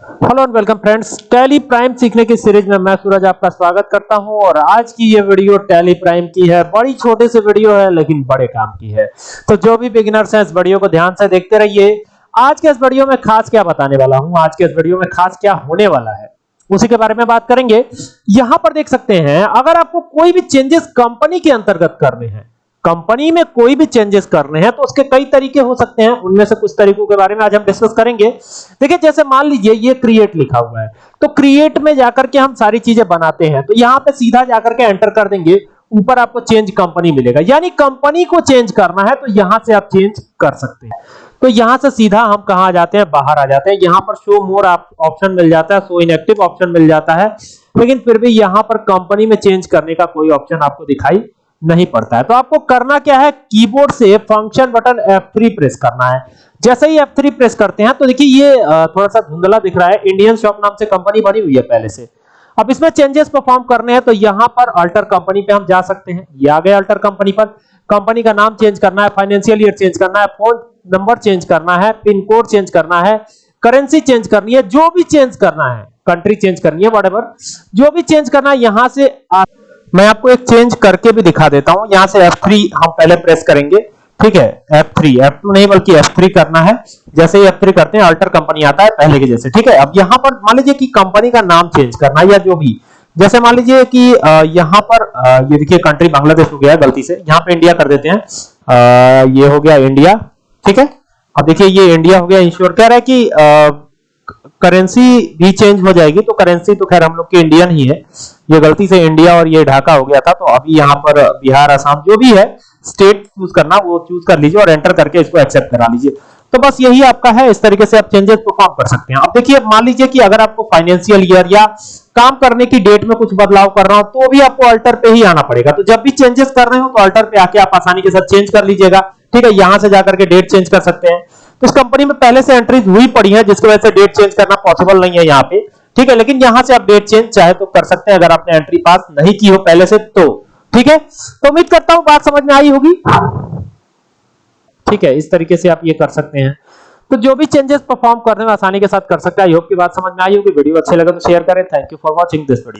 Hello and welcome friends Tally Prime सीखने की series में मैं सूरज आपका स्वागत करता हूँ और आज की ये वीडियो टैली प्राइम की है। बड़ी छोटे से वीडियो है, लेकिन बड़े काम की है। तो जो भी बिगिनर्स हैं, इस वीडियो को ध्यान से देखते रहिए। आज के इस वीडियो में खास क्या बताने वाला हूँ? आज के इस वीडियो में खास क्या होने वाला है? उसी के बारे में बात करेंगे। यहाँ पर देख सकते हैं, अगर आपको कोई भी चेंजेस कंपनी के अंतर्गत करने हैं कंपनी में कोई भी चेंजेस करने हैं तो उसके कई तरीके हो सकते हैं। उनमें से कुछ तरीकों के बारे में आज हम डिस्कस करेंगे। देखिए, जैसे मान लीजिए, ये क्रिएट लिखा हुआ है। तो क्रिएट में जाकर के हम सारी चीज़ें बनाते हैं। तो यहाँ पे सीधा जाकर के एंटर कर देंगे। ऊपर आपको चेंज कंपनी मिलेगा। यानी कंपनी को चेंज करना है तो यहाँ से आप चेंज कर सकते हैं। तो यहाँ से सीधा हम कहा आ जाते हैं? बाहर आ जाते हैं। यहाँ पर शो मोर ऑप्शन मिल जाता है शो इनएक्टिव ऑप्शन मिल जाता है। लेकिन फिर भी यहाँ पर कंपनी में चेंज करने का कोई ऑप्शन आपको दिखाई नहीं पड़ता है। तो आपको करना क्या है? कीबोर्ड से फ़ंक्शन बटन F3 प्रेस करना है। जैसे ही F3 प्रेस करते हैं तो देखिए ये थोड़ा सा धुंधला दिख रहा है। इंडियन शॉप नाम से कंपनी बनी हुई है पहले से। अब इसमें चेंजेस परफॉर्म करने हैं तो यहाँ पर अल्टर कंपनी पे हम जा सकते हैं। ये आ गए अल्टर कंपनी पर। कंपनी का नाम चेंज करना है फाइनेंशियल ईयर चेंज करना है फ़ोन नंबर चेंज करना है पिन कोड चेंज करना है करेंसी चेंज करनी है, जो भी चेंज करना है कंट्री चेंज करनी है वट जो भी चेंज करना है, यहाँ से आ मैं आपको एक चेंज करके भी दिखा देता हूँ। यहाँ से F3 हम पहले प्रेस करेंगे। ठीक है? F3 F2 नहीं, बल्कि F3 करना है। जैसे ही F3 करते हैं अल्टर कंपनी आता है, पहले के जैसे। ठीक है? अब यहाँ पर मान लीजिए कि कंपनी का नाम चेंज करना या जो भी। जैसे मान लीजिए कि यहाँ पर ये देखिए कंट्री बांग्लादेश हो गया, गलती से। यहाँ पे इंडिया कर देते हैं। ये हो गया इंडिया ठीक है? अब देखिए, ये इंडिया हो गया। इंश्योर कह रहा है कि करेंसी भी चेंज हो जाएगी तो करेंसी तो खैर हम लोग की इंडियन ही है। ये गलती से इंडिया और ये ढाका हो गया था तो अभी यहाँ पर बिहार, आसाम जो भी है स्टेट चूज़ करना, वो चूज़ कर लीजिए और एंटर करके इसको एक्सेप्ट करा लीजिए। तो बस यही आपका है, इस तरीके से आप चेंजेस परफॉर्म कर सकते हैं। अब देखिए मान लीजिए कि अगर आपको फाइनेंशियल ईयर या काम करने की डेट में कुछ बदलाव कर रहा हूँ तो भी आपको अल्टर पे ही आना पड़ेगा। तो जब भी चेंजेस कर रहे हो तो अल्टर पे आके आप आसानी के साथ चेंज कर लीजिएगा। ठीक है, यहाँ से जाकर के डेट चेंज कर सकते हैं। इस कंपनी में पहले से एंट्रीज हुई पड़ी है, जिसकी वजह से डेट चेंज करना पॉसिबल नहीं है यहाँ पे। ठीक है, लेकिन यहाँ से आप डेट चेंज चाहे तो कर सकते हैं, अगर आपने एंट्री पास नहीं की हो पहले से तो। ठीक है? तो उम्मीद करता हूँ बात समझ में आई होगी। ठीक है, इस तरीके से आप ये कर सकते हैं। तो जो भी चेंजेस परफॉर्म करने में आसानी के साथ कर सकते हैं। आई होप की बात समझ में आई होगी। वीडियो अच्छे लगे तो शेयर करें। Thank you for watching this video